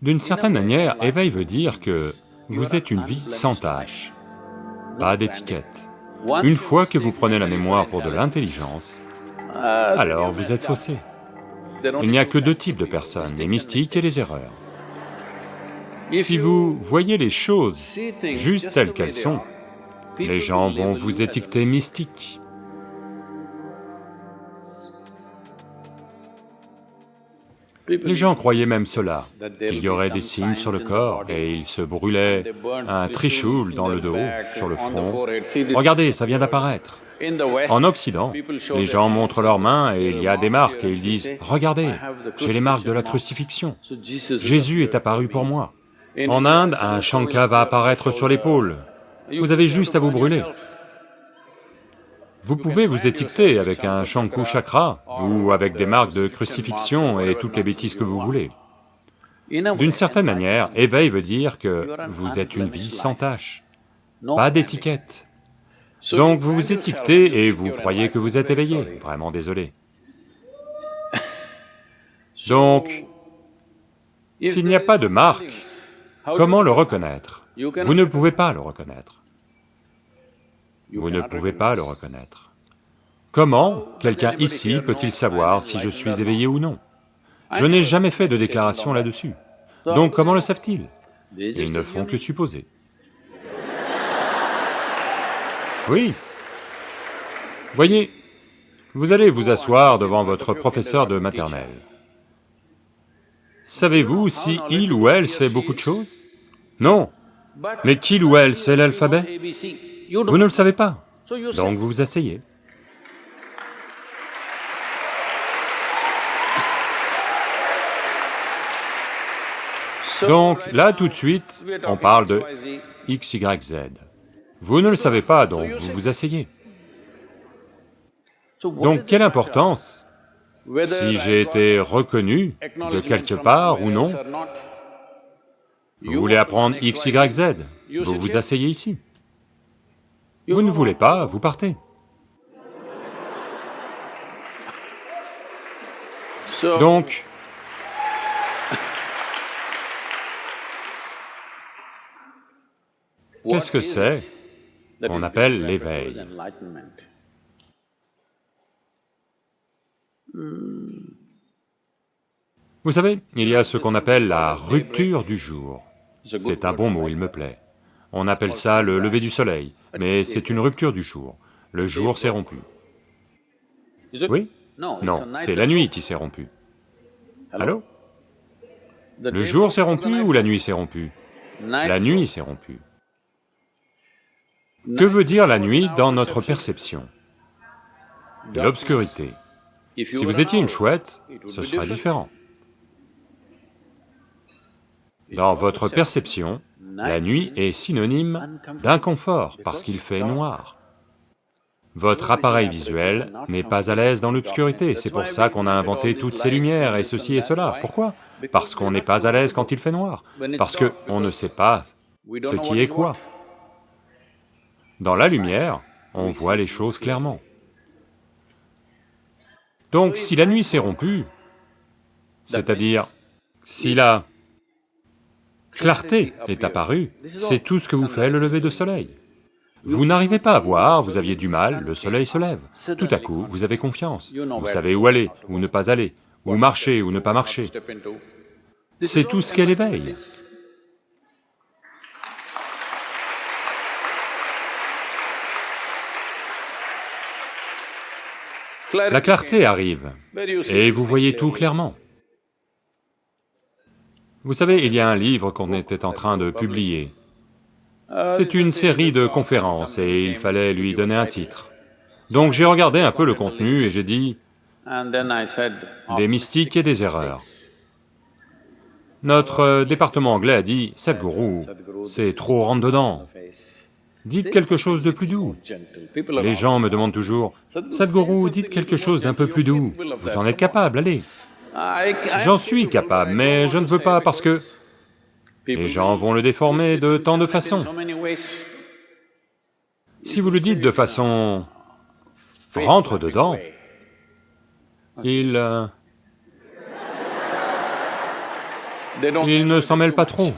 D'une certaine manière, éveil veut dire que vous êtes une vie sans tâche, pas d'étiquette. Une fois que vous prenez la mémoire pour de l'intelligence, alors vous êtes faussé. Il n'y a que deux types de personnes, les mystiques et les erreurs. Si vous voyez les choses juste telles qu'elles sont, les gens vont vous étiqueter mystique. Les gens croyaient même cela, qu'il y aurait des signes sur le corps, et ils se brûlaient un trichoule dans le dos, sur le front. Regardez, ça vient d'apparaître. En Occident, les gens montrent leurs mains et il y a des marques et ils disent, « Regardez, j'ai les marques de la crucifixion. Jésus est apparu pour moi. » En Inde, un shankha va apparaître sur l'épaule. Vous avez juste à vous brûler. Vous pouvez vous étiqueter avec un Shanku Chakra ou avec des marques de crucifixion et toutes les bêtises que vous voulez. D'une certaine manière, éveil veut dire que vous êtes une vie sans tâche, pas d'étiquette. Donc vous vous étiquetez et vous croyez que vous êtes éveillé, vraiment désolé. Donc, s'il n'y a pas de marque, comment le reconnaître? Vous ne pouvez pas le reconnaître. Vous ne pouvez pas le reconnaître. Comment quelqu'un ici peut-il savoir si je suis éveillé ou non Je n'ai jamais fait de déclaration là-dessus. Donc comment le savent-ils Ils ne font que supposer. Oui. Voyez, vous allez vous asseoir devant votre professeur de maternelle. Savez-vous si il ou elle sait beaucoup de choses? Non. Mais qu'il ou elle sait l'alphabet? Vous ne le savez pas, donc vous vous asseyez. Donc là, tout de suite, on parle de X, Y, Z. Vous ne le savez pas, donc vous vous asseyez. Donc quelle importance si j'ai été reconnu de quelque part ou non Vous voulez apprendre X, Y, Z, vous vous asseyez ici. Vous ne voulez pas, vous partez. Donc, qu'est-ce que c'est On appelle l'éveil? Vous savez, il y a ce qu'on appelle la rupture du jour. C'est un bon mot, il me plaît. On appelle ça le lever du soleil, mais c'est une rupture du jour. Le jour s'est rompu. Oui? Non, c'est la nuit qui s'est rompue. Allô? Le jour s'est rompu ou la nuit s'est rompue? La nuit s'est rompue. Que veut dire la nuit dans notre perception? L'obscurité. Si vous étiez une chouette, ce serait différent. Dans votre perception, la nuit est synonyme d'inconfort parce qu'il fait noir. Votre appareil visuel n'est pas à l'aise dans l'obscurité, c'est pour ça qu'on a inventé toutes ces lumières et ceci et cela. Pourquoi? Parce qu'on n'est pas à l'aise quand il fait noir, parce qu'on ne sait pas ce qui est quoi. Dans la lumière, on voit les choses clairement. Donc si la nuit s'est rompue, c'est-à-dire si la clarté est apparue, c'est tout ce que vous fait le lever de soleil. Vous n'arrivez pas à voir, vous aviez du mal, le soleil se lève. Tout à coup, vous avez confiance, vous savez où aller, où ne pas aller, où marcher, ou ne pas marcher. C'est tout ce qu'est l'éveil. La clarté arrive, et vous voyez tout clairement. Vous savez, il y a un livre qu'on était en train de publier. C'est une série de conférences et il fallait lui donner un titre. Donc j'ai regardé un peu le contenu et j'ai dit, des mystiques et des erreurs. Notre département anglais a dit, Sadhguru, c'est trop rentre-dedans, dites quelque chose de plus doux. Les gens me demandent toujours, Sadhguru, dites quelque chose d'un peu plus doux, vous en êtes capable, allez. J'en suis capable, mais je ne veux pas parce que les gens vont le déformer de tant de façons. Si vous le dites de façon rentre dedans, il... Euh, Ils ne s'en mêlent pas trop.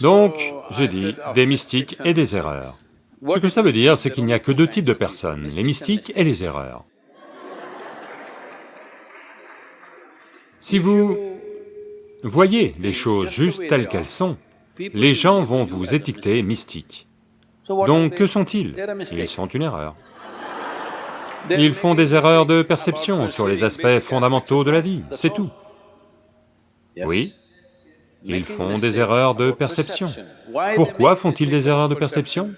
Donc, j'ai dit, des mystiques et des erreurs. Ce que ça veut dire, c'est qu'il n'y a que deux types de personnes, les mystiques et les erreurs. Si vous voyez les choses juste telles qu'elles sont, les gens vont vous étiqueter mystique. Donc que sont-ils? Ils sont une erreur. Ils font des erreurs de perception sur les aspects fondamentaux de la vie, c'est tout. Oui, ils font des erreurs de perception. Pourquoi font-ils des erreurs de perception?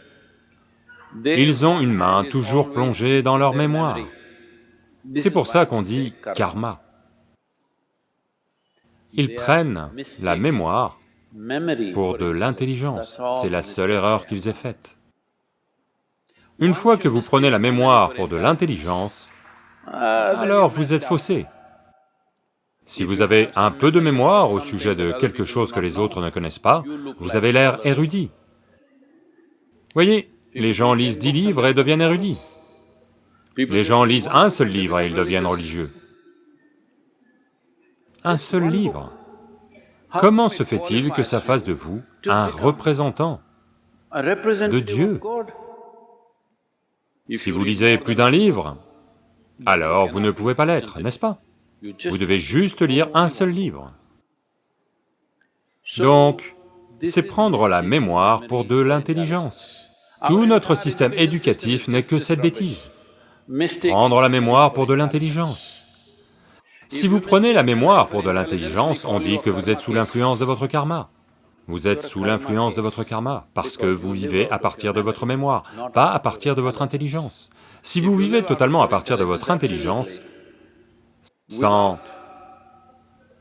Ils ont une main toujours plongée dans leur mémoire. C'est pour ça qu'on dit karma. Ils prennent la mémoire pour de l'intelligence, c'est la seule erreur qu'ils aient faite. Une fois que vous prenez la mémoire pour de l'intelligence, alors vous êtes faussé. Si vous avez un peu de mémoire au sujet de quelque chose que les autres ne connaissent pas, vous avez l'air érudit. Voyez, les gens lisent dix livres et deviennent érudits. Les gens lisent un seul livre et ils deviennent religieux. Un seul livre. Comment se fait-il que ça fasse de vous un représentant de Dieu? Si vous lisez plus d'un livre, alors vous ne pouvez pas l'être, n'est-ce pas? Vous devez juste lire un seul livre. Donc, c'est prendre la mémoire pour de l'intelligence. Tout notre système éducatif n'est que cette bêtise. Prendre la mémoire pour de l'intelligence. Si vous prenez la mémoire pour de l'intelligence, on dit que vous êtes sous l'influence de votre karma. Vous êtes sous l'influence de votre karma, parce que vous vivez à partir de votre mémoire, pas à partir de votre intelligence. Si vous vivez totalement à partir de votre intelligence, sans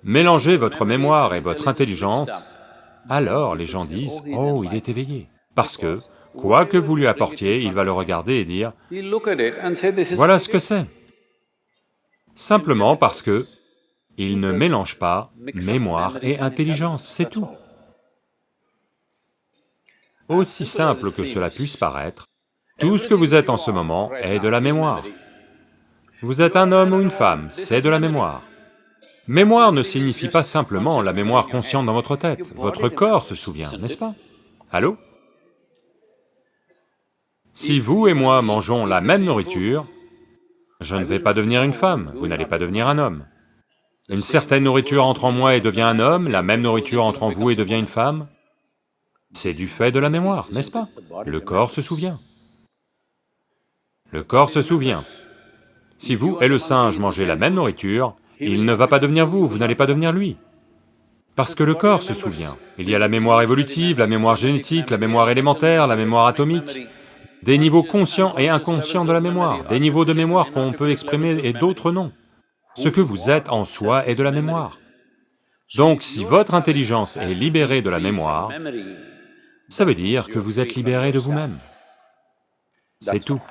mélanger votre mémoire et votre intelligence, alors les gens disent, « Oh, il est éveillé », parce que, quoi que vous lui apportiez, il va le regarder et dire, « Voilà ce que c'est », simplement parce que il ne mélange pas mémoire et intelligence, c'est tout. Aussi simple que cela puisse paraître, tout ce que vous êtes en ce moment est de la mémoire. Vous êtes un homme ou une femme, c'est de la mémoire. Mémoire ne signifie pas simplement la mémoire consciente dans votre tête, votre corps se souvient, n'est-ce pas? Allô? Si vous et moi mangeons la même nourriture, je ne vais pas devenir une femme, vous n'allez pas devenir un homme. Une certaine nourriture entre en moi et devient un homme, la même nourriture entre en vous et devient une femme. C'est du fait de la mémoire, n'est-ce pas? Le corps se souvient. Le corps se souvient. Si vous et le singe mangez la même nourriture, il ne va pas devenir vous, vous n'allez pas devenir lui. Parce que le corps se souvient. Il y a la mémoire évolutive, la mémoire génétique, la mémoire élémentaire, la mémoire atomique, des niveaux conscients et inconscients de la mémoire, des niveaux de mémoire qu'on peut exprimer et d'autres non. Ce que vous êtes en soi est de la mémoire. Donc si votre intelligence est libérée de la mémoire, ça veut dire que vous êtes libéré de vous-même. C'est tout.